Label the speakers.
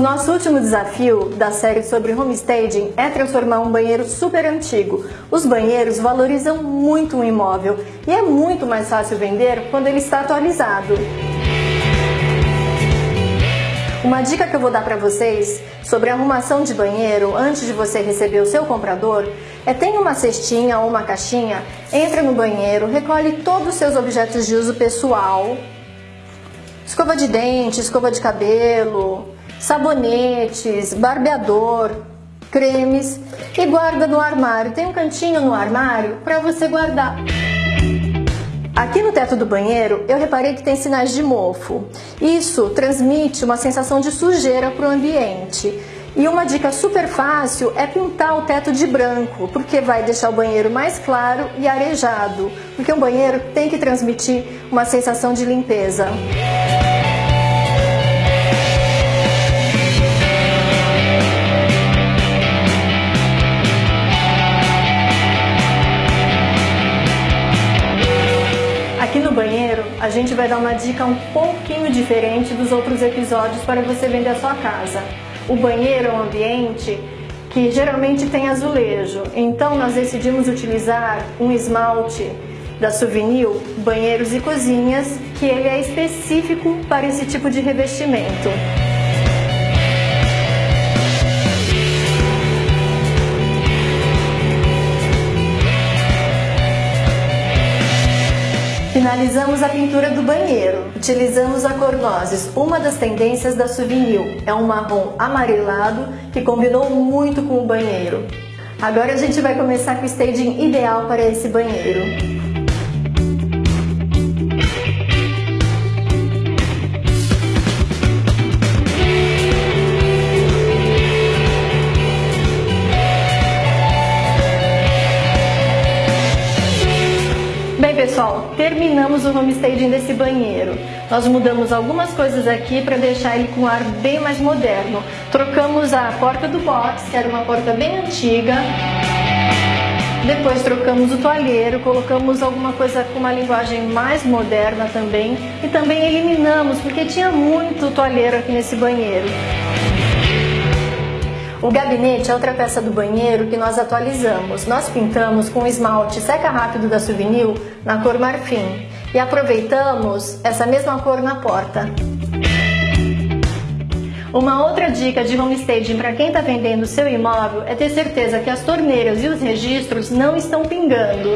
Speaker 1: nosso último desafio da série sobre homestaging é transformar um banheiro super antigo. Os banheiros valorizam muito um imóvel e é muito mais fácil vender quando ele está atualizado. Uma dica que eu vou dar para vocês sobre arrumação de banheiro antes de você receber o seu comprador é tenha uma cestinha ou uma caixinha, entra no banheiro, recolhe todos os seus objetos de uso pessoal, escova de dente, escova de cabelo, sabonetes, barbeador, cremes e guarda no armário. Tem um cantinho no armário para você guardar. Aqui no teto do banheiro, eu reparei que tem sinais de mofo. Isso transmite uma sensação de sujeira para o ambiente. E uma dica super fácil é pintar o teto de branco, porque vai deixar o banheiro mais claro e arejado, porque um banheiro tem que transmitir uma sensação de limpeza. A gente vai dar uma dica um pouquinho diferente dos outros episódios para você vender a sua casa. O banheiro é um ambiente que geralmente tem azulejo, então nós decidimos utilizar um esmalte da Souvenir Banheiros e Cozinhas, que ele é específico para esse tipo de revestimento. Finalizamos a pintura do banheiro. Utilizamos a cor Nozes, uma das tendências da Souvenir. É um marrom amarelado que combinou muito com o banheiro. Agora a gente vai começar com o staging ideal para esse banheiro. Pessoal, terminamos o homestaging desse banheiro. Nós mudamos algumas coisas aqui para deixar ele com um ar bem mais moderno. Trocamos a porta do box, que era uma porta bem antiga. Depois trocamos o toalheiro, colocamos alguma coisa com uma linguagem mais moderna também. E também eliminamos, porque tinha muito toalheiro aqui nesse banheiro. O gabinete é outra peça do banheiro que nós atualizamos. Nós pintamos com esmalte seca rápido da Souvenir na cor marfim e aproveitamos essa mesma cor na porta. Uma outra dica de homestaging para quem está vendendo seu imóvel é ter certeza que as torneiras e os registros não estão pingando.